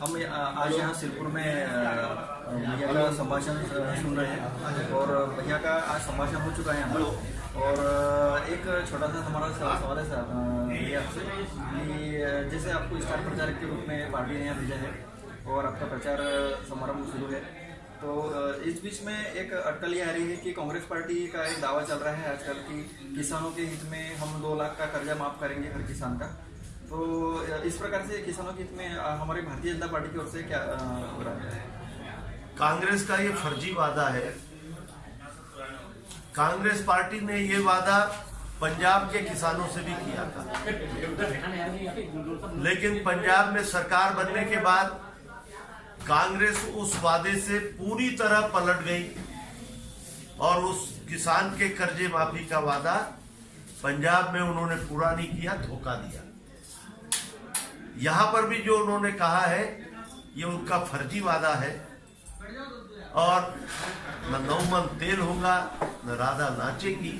हम आज यहाँ सिरपुर में भैया का संभाषण सुन रहे हैं। और भैया का आज संभाषण हो चुका है यहाँ पर। और एक छोटा सा हमारा सवाल है सर भैया आपसे, कि जैसे आपको स्टार प्रचारक के रूप में पार्टी ने यहाँ भेजा है, और आपका प्रचार समारंभ शुरू है तो इस बीच में एक अटकल ये आ रही है कि कांग्रेस पार्टी का एक दावा चल रहा है आजकल कि किसानों के हित में हम दो लाख का कर्जा माफ़ करेंगे हर किसान का। तो इस प्रकार से किसानों के हित में हमारी भारतीय जनता पार्टी की ओर से क्या हो रहा है? कांग्रेस का ये फर्जी वादा है। कांग्रेस पार्टी ने ये वादा पंजाब के किसानों से भी किया था। लेकिन पंजाब में सरकार बनने के बाद कांग्रेस उस वादे से पूरी तरह पलट गई और उस किसान के कर्जे माफ़ी का वादा पंजाब में उन्होंने पूरा नहीं किया, धोखा दिया। यहाँ पर भी जो उन्होंने कहा है, ये उनका फर्जी वादा है। और न नौमन तेल होगा, न राधा नाचेगी,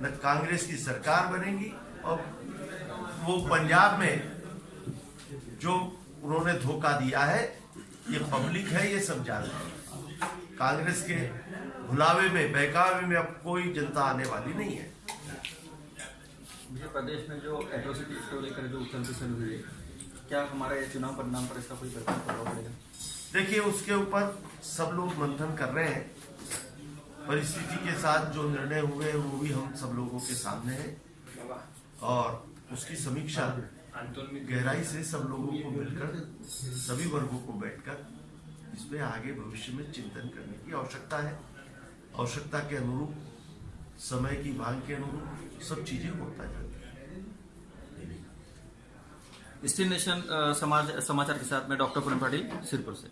न कांग्रेस की सरकार बनेगी। और वो पंजाब में जो उन्होंने धोखा दिया है, ये पब्लिक है, ये सब जानते हैं। कांग्रेस के भुलावे में, बहकावे में अब कोई जनता आने वाली नहीं है। मुझे प्रदेश में जो एट्रोसिटी को लेकर जो उथल पुथल हुई है क्या हमारे चुनाव परिणाम पर इसका कोई प्रभाव पड़ेगा? देखिए, उसके ऊपर सब लोग मंथन कर रहे हैं। परिस्थिति के साथ जो निर्णय हुए वो भी हम सब लोगों के सामने है। और उसकी समीक्षा, गहराई से सब लोगों को मिलकर, सभी वर्गों को बैठकर इस पे आगे भविष्य में चिंतन करने की आवश्यकता है। आवश्यकता के अनुरूप समय की मांग के अनुरूप सब चीज़ें होता जाती है। स्टील नेशन समाज, समाचार के साथ में डॉक्टर पूनम पाटिल, सिरपुर से।